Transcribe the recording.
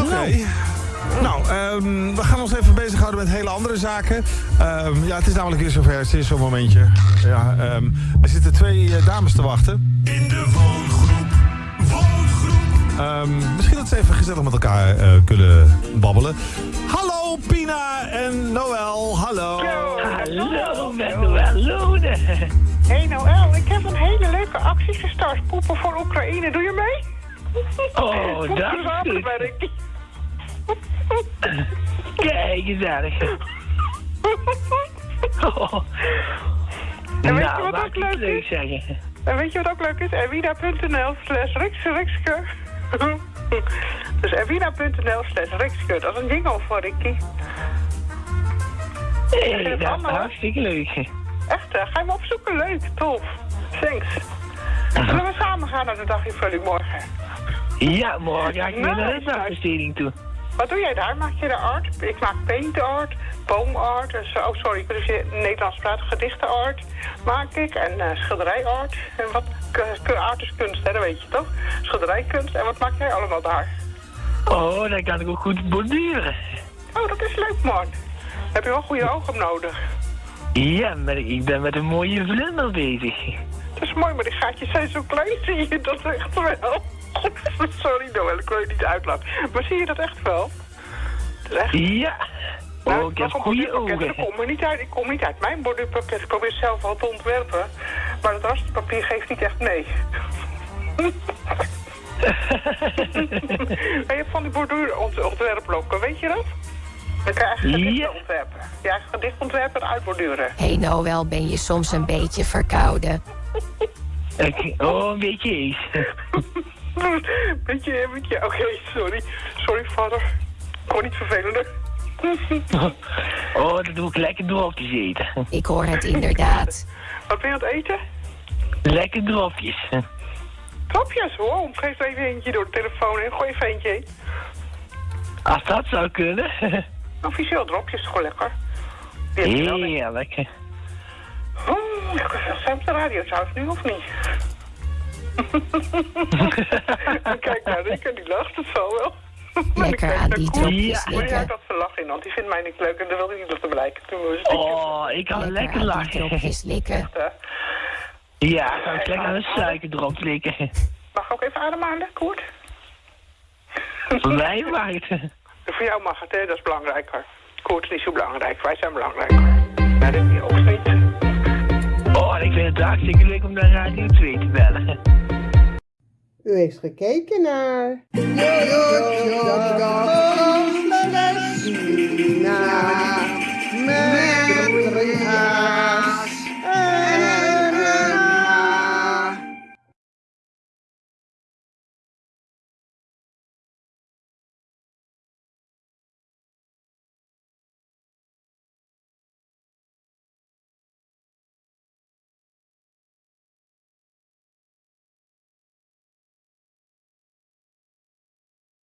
Oké. Nou, ehm, we gaan ons even bezighouden met hele andere zaken. Ehm, ja, het is namelijk weer zover. Het is zo'n momentje. Ja, ehm, er zitten twee eh, dames te wachten. In de woongroep, woongroep. Ehm, misschien dat ze even gezellig met elkaar eh, kunnen babbelen. Hallo Pina en Noël, hallo. Hallo, met Noël Hey Noël, ik heb een hele leuke actie gestart. Poepen voor Oekraïne, doe je mee? Oh, dat samenwerk. Kijk, gezellig. Oh. En weet je Nou, wat ook leuk is? zeggen. En weet je wat ook leuk is? Erwina.nl slash Rikske. Dus erwina.nl slash Rikske. Dat is een jingle voor Ricky. Hé, het dat is allemaal? hartstikke leuk. Echt, hè? ga je hem opzoeken? Leuk, tof. Thanks. Zullen we samen gaan naar de daginvulling morgen? Ja, morgen ga ik weer naar de Nice. dagbesteding toe. Wat doe jij daar? Maak je de art? Ik maak paint art, boomart. Dus, oh, sorry, ik dus Nederlands praten. Gedichtenart maak ik en eh schilderijart. En wat art is kunst, hè, dat weet je toch? Schilderijkunst. En wat maak jij allemaal daar? Oh, dan kan ik ook goed borduren. Oh, dat is leuk, man. Heb je wel goede ogen nodig. Ja, maar ik ben met een mooie vlinder bezig. Dat is mooi, maar die gaatjes zijn zo klein, zie je dat echt wel? Sorry, Noël, ik wil je niet uitlachen. Maar zie je dat echt wel? Dat is echt... Ja. Nou, Oh, ik heb goede borduurpakket, ogen. Ik kom er niet uit, ik kom niet uit mijn borduurpakket. Ik probeer zelf wel te ontwerpen. Maar het rasterpapier geeft niet echt mee. maar je hebt van die borduurontwerpblokken, weet je dat? Dan kan je eigen gedichten Ja. ontwerpen. Je eigen gedicht ontwerpen en uitborduren. Hey Noël, ben je soms een beetje verkouden? Ik- Oh, een beetje eens. beetje, beetje, oké, sorry. Sorry, vader. Gewoon niet vervelender. Oh, dat doe ik lekker dropjes eten. Ik hoor het inderdaad. Wat ben je aan het eten? Lekker dropjes. Topjes, hoor. Geef er even eentje door de telefoon en gooi even eentje heen. Als dat zou kunnen. Officieel dropjes, gewoon lekker. Je ik. Heerlijk. Oh, zijn op de radio trouwens nu of niet? Kijk naar Rick en die lacht het zo wel. Lekker aan die dropjes Ja. Maar likken. dat ze lachen, want die vindt mij niet leuk en dat wil hij niet laten blijken. Toen we een Oh, ik kan lekker Lekker aan die lachen. dropjes likken. Ja, ik kan ik lekker aan een suikerdrop likken. Mag ik ook even ademhalen, Koert? Voor mij mag het. Voor jou mag het, hè? Dat is belangrijker. Koert is niet zo belangrijk, wij zijn belangrijker. Ja, dat is ook niet. Oh, en ik vind het hartstikke leuk om naar Radio 2 te bellen. U heeft gekeken naar...